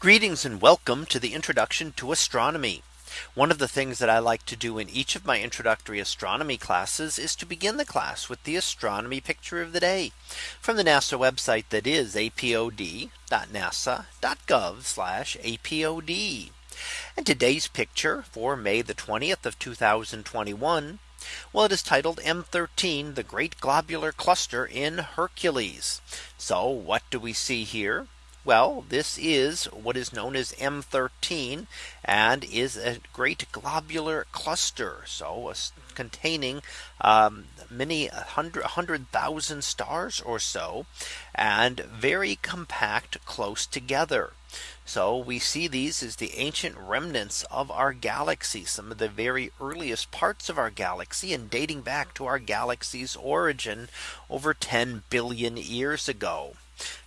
Greetings and welcome to the introduction to astronomy. One of the things that I like to do in each of my introductory astronomy classes is to begin the class with the astronomy picture of the day from the NASA website that is apod.nasa.gov apod. And today's picture for May the 20th of 2021. Well, it is titled M13 the Great Globular Cluster in Hercules. So what do we see here? Well, this is what is known as M13 and is a great globular cluster. So uh, containing um, many hundred hundred thousand stars or so and very compact close together. So we see these as the ancient remnants of our galaxy, some of the very earliest parts of our galaxy and dating back to our galaxy's origin over 10 billion years ago.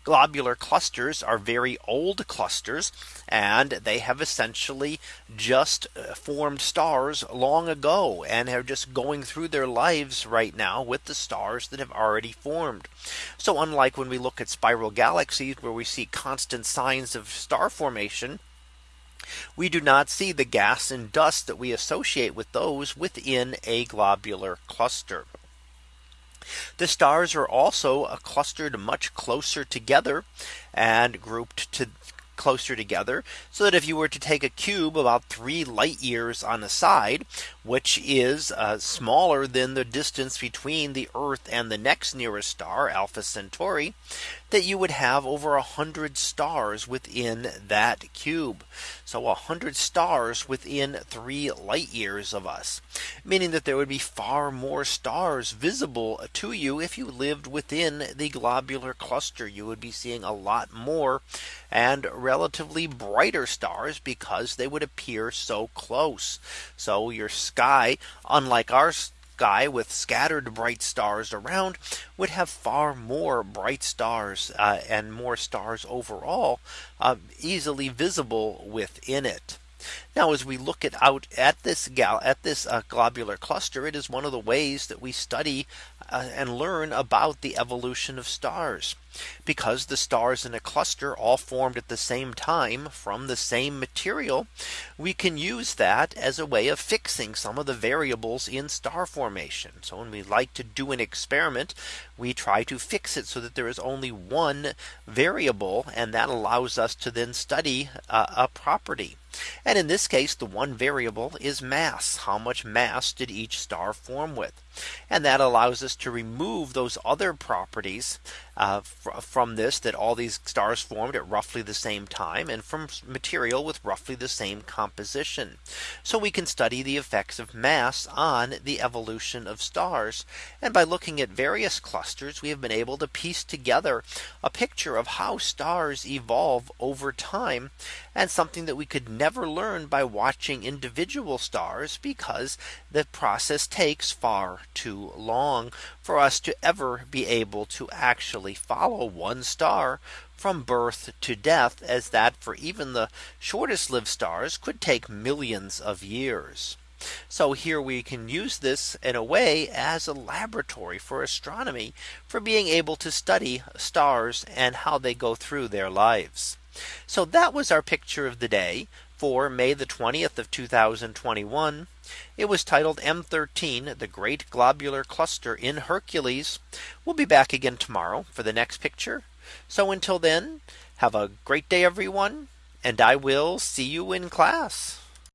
Globular clusters are very old clusters and they have essentially just uh, formed stars long ago and are just going through their lives right now with the stars that have already formed. So unlike when we look at spiral galaxies where we see constant signs of star formation, we do not see the gas and dust that we associate with those within a globular cluster. The stars are also clustered much closer together and grouped to closer together so that if you were to take a cube about three light years on a side which is uh, smaller than the distance between the Earth and the next nearest star Alpha Centauri that you would have over a hundred stars within that cube. So a hundred stars within three light years of us, meaning that there would be far more stars visible to you if you lived within the globular cluster. You would be seeing a lot more and relatively brighter stars because they would appear so close. So your sky, unlike our sky with scattered bright stars around would have far more bright stars uh, and more stars overall uh, easily visible within it. Now as we look at out at this gal at this uh, globular cluster, it is one of the ways that we study uh, and learn about the evolution of stars because the stars in a cluster all formed at the same time from the same material. We can use that as a way of fixing some of the variables in star formation. So when we like to do an experiment, we try to fix it so that there is only one variable and that allows us to then study uh, a property. And in this case, the one variable is mass. How much mass did each star form with? And that allows us to remove those other properties uh, fr from this that all these stars formed at roughly the same time and from material with roughly the same composition. So we can study the effects of mass on the evolution of stars. And by looking at various clusters, we have been able to piece together a picture of how stars evolve over time and something that we could never learn by watching individual stars because the process takes far too long for us to ever be able to actually follow one star from birth to death as that for even the shortest lived stars could take millions of years. So here we can use this in a way as a laboratory for astronomy for being able to study stars and how they go through their lives. So that was our picture of the day for May the 20th of 2021. It was titled M13 the Great Globular Cluster in Hercules. We'll be back again tomorrow for the next picture. So until then, have a great day, everyone. And I will see you in class.